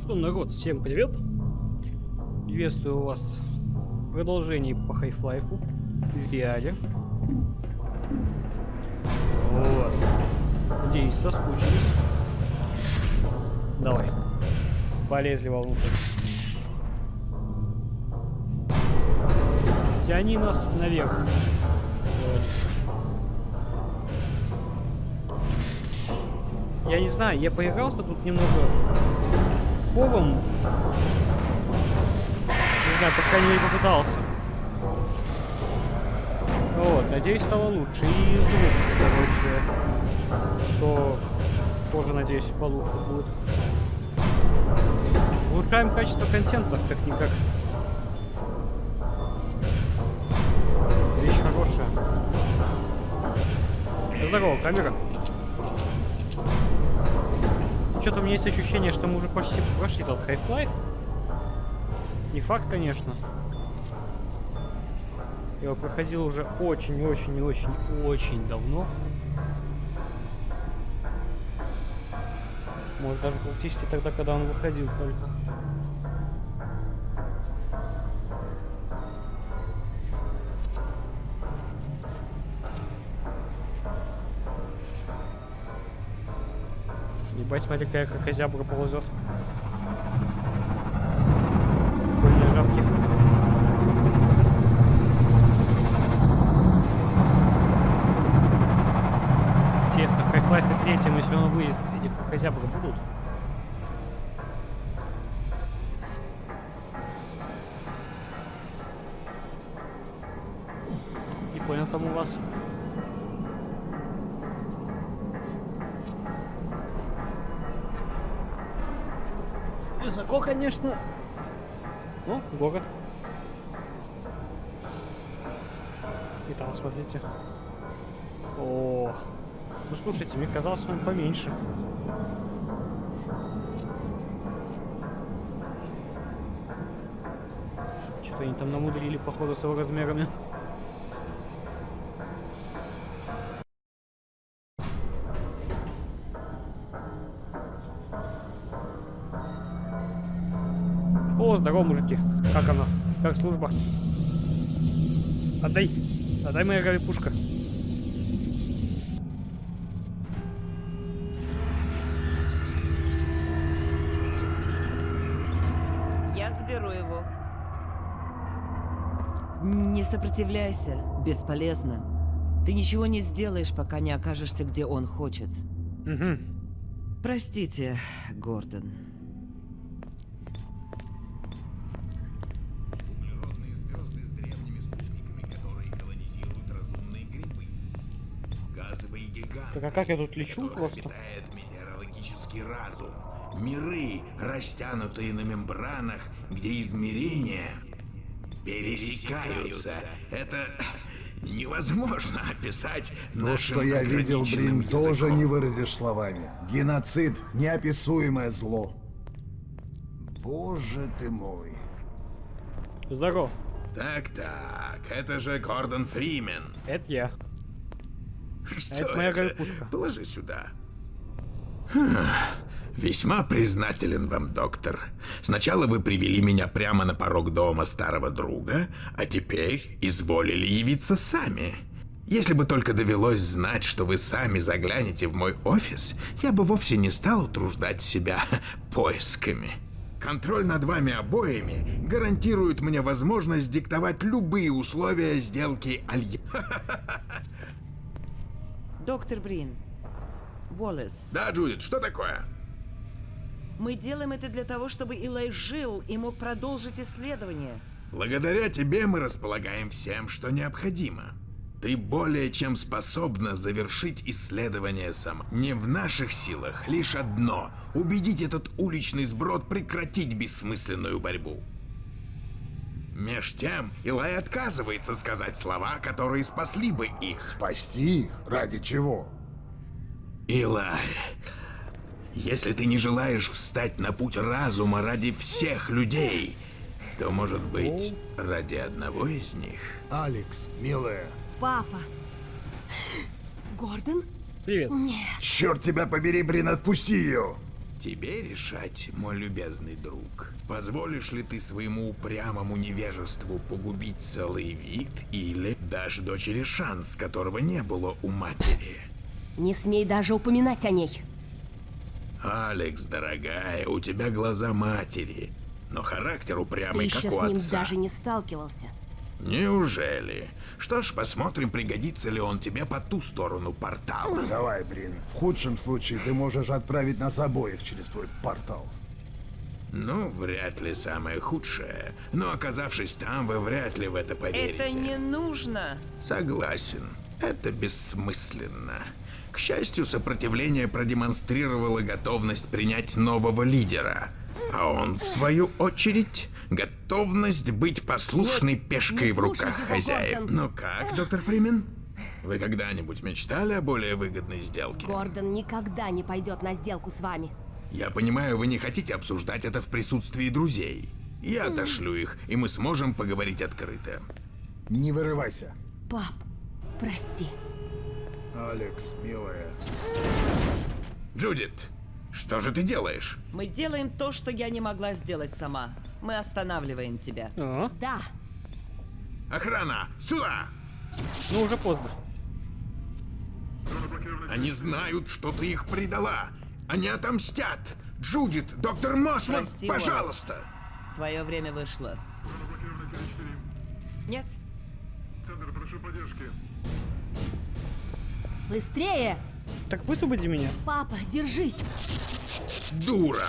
что, народ, всем привет! Приветствую вас в продолжении по Half-Life в VR. Вот. Надеюсь, соскучились. Давай. Полезли вовнутрь. Тяни нас наверх. Я не знаю, я поигрался тут немного форум. Не знаю, по крайней мере попытался. Вот, надеюсь, стало лучше. И звук, короче, что тоже, надеюсь, получше будет. Улучшаем качество контента, как-никак. Вещь хорошая. Здорово, камера. Что-то у меня есть ощущение, что мы уже почти прошли тот Half-Life. Не факт, конечно. Я его проходил уже очень-очень-очень-очень давно. Может даже практически тогда, когда он выходил только. Ебать, смотри, какая козябра ползет. Прикольные жабки. Интересно, в Half-Life 3, если он выйдет, эти козябры будут? Не понял там у вас. Высоко, конечно. Ну, город. И там, смотрите. О, ну слушайте, мне казалось, он поменьше. Что-то они там намудрили, походу, с его размерами. Как служба? Отдай. Отдай моя пушка. Я заберу его. Не сопротивляйся, бесполезно. Ты ничего не сделаешь, пока не окажешься, где он хочет. Угу. Простите, Гордон. Так а как я тут лечу просто? обитает метеорологический разум. Миры, растянутые на мембранах, где измерения пересекаются. Это невозможно описать То, что я видел, Брин, тоже не выразишь словами. Геноцид — неописуемое зло. Боже ты мой. Здорово. Так-так, это же Гордон Фримен. Это я. Что это моя горпушка. Положи сюда. Весьма признателен вам, доктор. Сначала вы привели меня прямо на порог дома старого друга, а теперь изволили явиться сами. Если бы только довелось знать, что вы сами заглянете в мой офис, я бы вовсе не стал утруждать себя поисками. Контроль над вами обоими гарантирует мне возможность диктовать любые условия сделки Алья. Доктор Брин, Уоллес, Да, Джудит, что такое? мы делаем это для того, чтобы Илай жил и мог продолжить исследование. Благодаря тебе мы располагаем всем, что необходимо. Ты более чем способна завершить исследование сама. Не в наших силах лишь одно — убедить этот уличный сброд прекратить бессмысленную борьбу. Меж тем, Илай отказывается сказать слова, которые спасли бы их. Спасти их? Ради чего? Илай, если ты не желаешь встать на путь разума ради всех людей, то, может быть, ради одного из них? Алекс, милая, Папа. Гордон? Привет. черт тебя побери, Брин, отпусти ее! Тебе решать, мой любезный друг. Позволишь ли ты своему упрямому невежеству погубить целый вид или дашь дочери шанс, которого не было у матери? Не смей даже упоминать о ней. Алекс, дорогая, у тебя глаза матери, но характер Ты упрямый, еще как с у ним отца. даже не сталкивался. Неужели? Что ж, посмотрим, пригодится ли он тебе по ту сторону портала. Давай, Брин. В худшем случае ты можешь отправить нас обоих через твой портал. Ну, вряд ли самое худшее. Но оказавшись там, вы вряд ли в это поверите. Это не нужно. Согласен. Это бессмысленно. К счастью, сопротивление продемонстрировало готовность принять нового лидера. А он, в свою очередь, готовность быть послушной пешкой не в руках хозяев. Ну как, доктор Фримен? Вы когда-нибудь мечтали о более выгодной сделке? Гордон никогда не пойдет на сделку с вами. Я понимаю, вы не хотите обсуждать это в присутствии друзей. Я отошлю их, и мы сможем поговорить открыто. Не вырывайся. Пап, прости. Алекс, милая. Джудит, что же ты делаешь? Мы делаем то, что я не могла сделать сама. Мы останавливаем тебя. А, Да, Охрана, сюда! ну уже поздно. Они знают, что ты их предала. Они отомстят. Джудит, доктор Мосман, Прости, пожалуйста. Твое время вышло. Нет? быстрее! Так высвободи меня. Папа, держись! Дура.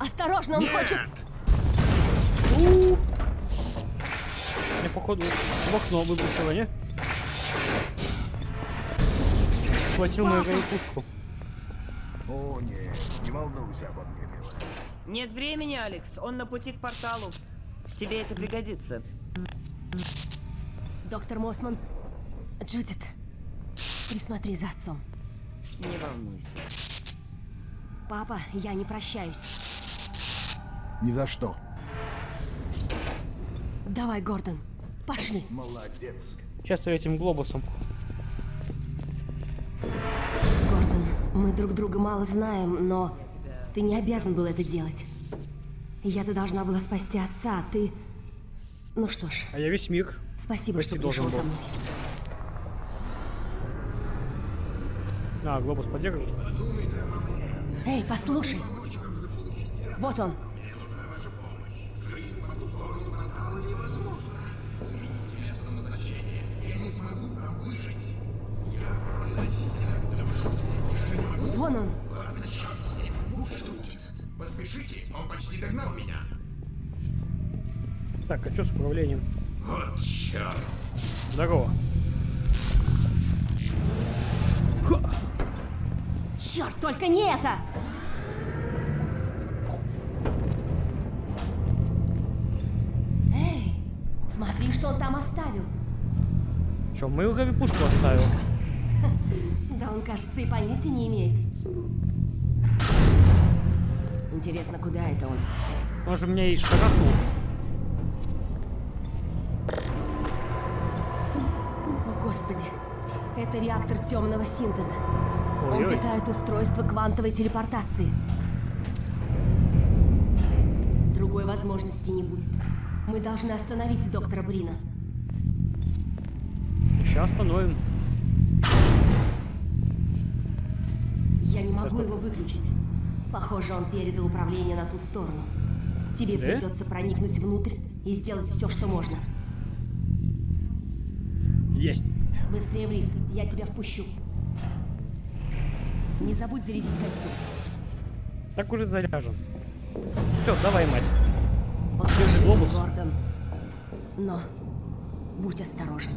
Осторожно, он хочет... Нет. Меня, походу, в окно выбросило, не? Схватил мою пушку. О, нет, не волнуйся обо мне, милая. Нет времени, Алекс. Он на пути к порталу. Тебе это пригодится. Доктор Мосман, Джудит, присмотри за отцом. Не волнуйся. Папа, я не прощаюсь. Ни за что. Давай, Гордон, пошли. Молодец. Сейчас я этим глобусом. Гордон, мы друг друга мало знаем, но ты не обязан был это делать. Я-то должна была спасти отца, а ты... Ну что ж, А я весь мир. спасибо, Почти что должен пришел со мной. А, глобус поддерживает. Эй, послушай. Вот он. Вон он. Поспешите, он почти догнал меня. Так, а что с управлением? Вот черт. Здорово. Черт, только не это! Эй, смотри, что он там оставил. Че, Мейлгави пушку оставил? Да он, кажется, и понятия не имеет. Интересно, куда это он? Он же меня и шкарахнул. О, Господи. Это реактор темного синтеза. Он Ой-ой. питает устройство квантовой телепортации. Другой возможности не будет. Мы должны остановить доктора Брина. Сейчас остановим. Я не могу его выключить. Похоже, он передал управление на ту сторону. Тебе Да? придется проникнуть внутрь и сделать все, что можно. Есть. Быстрее в лифт, я тебя впущу. Не забудь зарядить костюм. Так уже заряжен. Все, давай, мать. Держи глобус. Гордон. Но будь осторожен.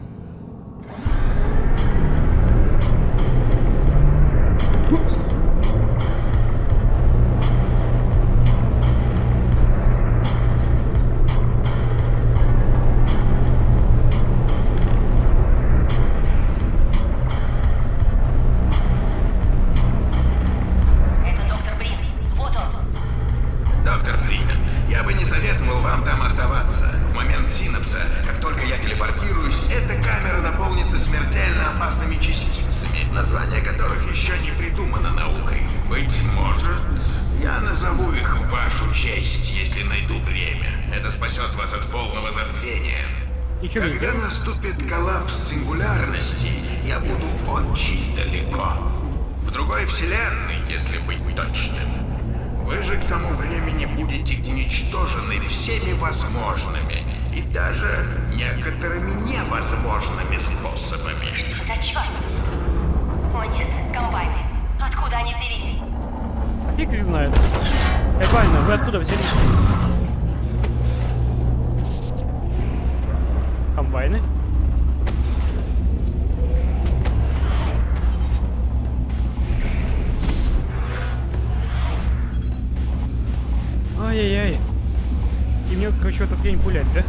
И мне Когда делать? наступит коллапс сингулярности, я буду очень далеко. В другой вселенной, если быть точным. Вы же к тому времени будете уничтожены всеми возможными и даже некоторыми невозможными способами. Что за черт? О нет, комбайны. Откуда они взялись? Фиг их знает. Правильно, вы откуда взялись? Комбайны? Ай-яй-яй. И мне, короче, эту хрень пулять, да?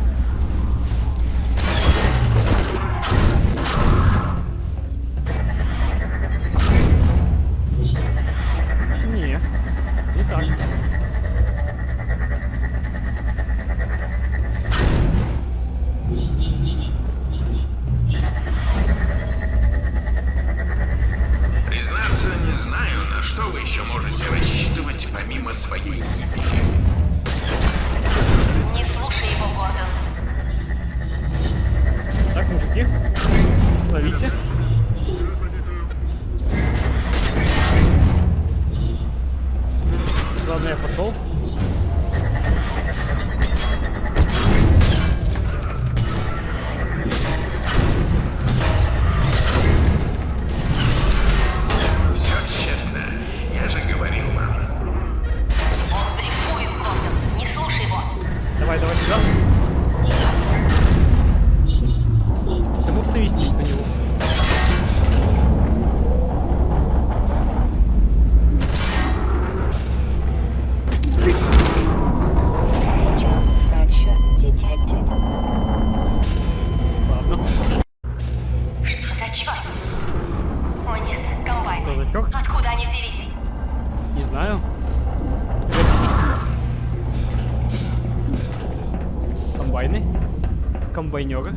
Комбайнеры.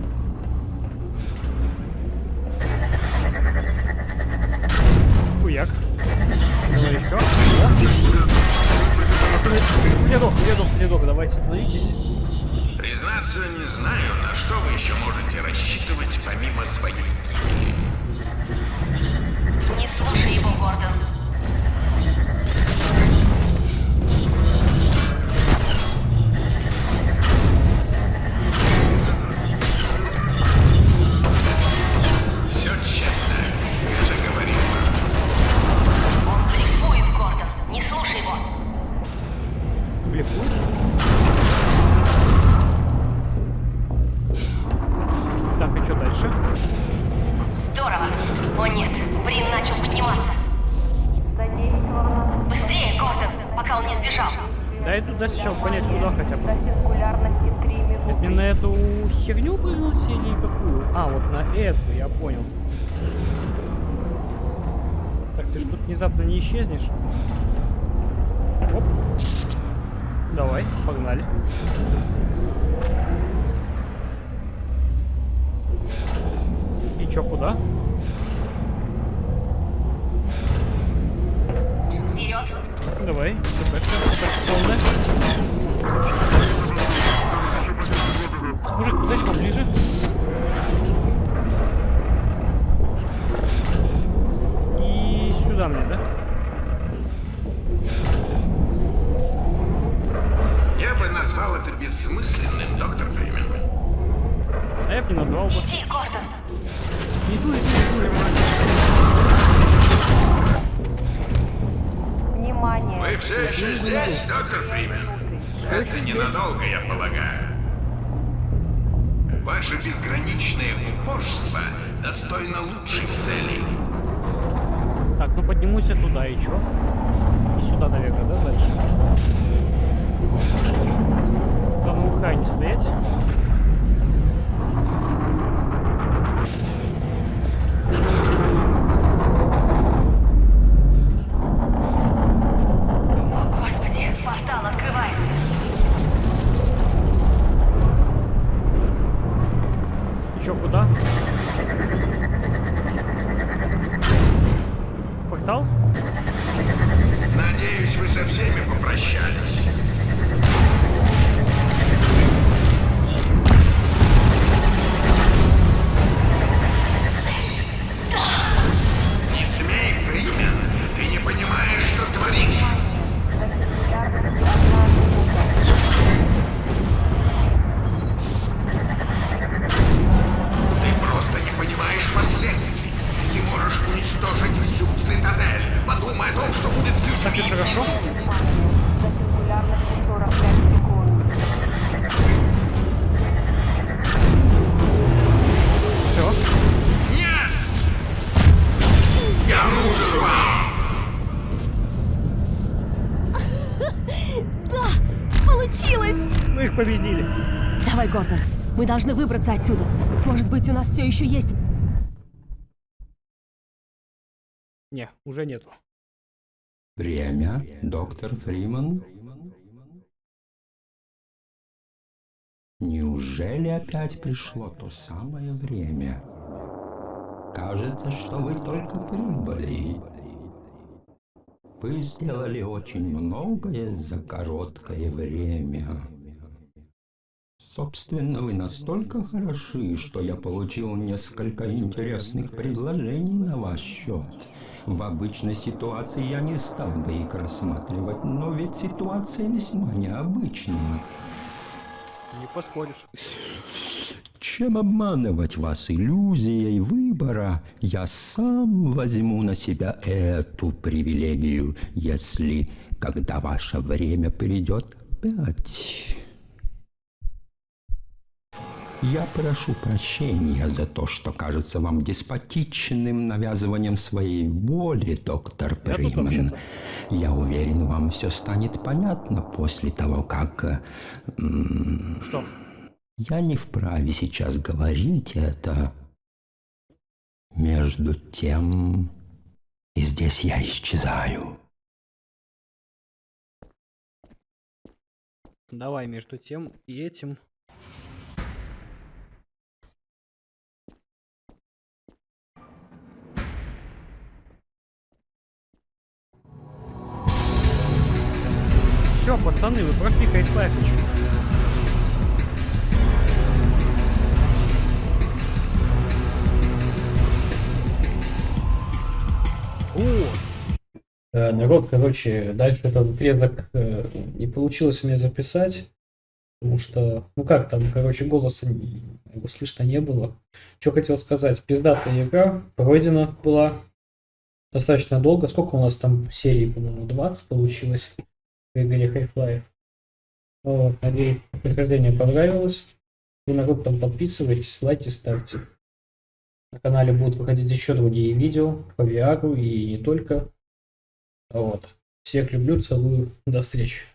Хуяк. Давай еще. О. Пацаны, Ледок, ледок, ледок, давайте становитесь. Признаться, не знаю, на что вы еще можете рассчитывать помимо своей гибели. Не слушай его, Гордон. Здорово. О нет, Брин начал подниматься. Быстрее, Гордон, пока он не сбежал. Дай туда сейчас понять, куда хотя бы. Это мне на эту херню прыгнуть или какую? А, вот на эту, я понял. Так, ты ж тут внезапно не исчезнешь? Оп. Давай, погнали. И чё, куда? underway. Çok önemli. Это ненадолго, я полагаю. Ваше безграничное упорство достойно лучших целей. Так, ну поднимусь я туда и чё? И сюда, наверное, да, дальше? На ухай не стоять. Чё, куда? Портал? Надеюсь, вы со всеми попрощались. О том, что будет Так хорошо. Все. Нет! Я нужен вам! Получилось! Мы их победили. Давай, Гордон, мы должны выбраться отсюда. Может быть, у нас все еще есть... Не, уже нету. Время, доктор Фриман. Неужели опять пришло то самое время? Кажется, что вы только прибыли. Вы сделали очень многое за короткое время. Собственно, вы настолько хороши, что я получил несколько интересных предложений на ваш счет. В обычной ситуации я не стал бы их рассматривать, но ведь ситуация весьма необычная. Не поспоришь. Чем обманывать вас иллюзией выбора, я сам возьму на себя эту привилегию, если, когда ваше время придет опять. Я прошу прощения за то, что кажется вам деспотичным навязыванием своей воли, доктор вообще-то. Я уверен, вам все станет понятно после того, как... э, Что? я не вправе сейчас говорить это. Между тем, и здесь я исчезаю. Давай между тем и этим. Все, пацаны, вы прошли. О, Э, Народ, короче, дальше этот отрезок э, не получилось мне записать, потому что, ну как там, короче, голоса его слышно не было. Что хотел сказать, пиздатая игра пройдена была достаточно долго. Сколько у нас там серий, по-моему, 20 получилось в игре Half-Life. Вот, надеюсь, прохождение понравилось. Вы, народ, там подписывайтесь, лайки ставьте. На канале будут выходить еще другие видео по VR и не только. Вот. Всех люблю, целую. До встречи.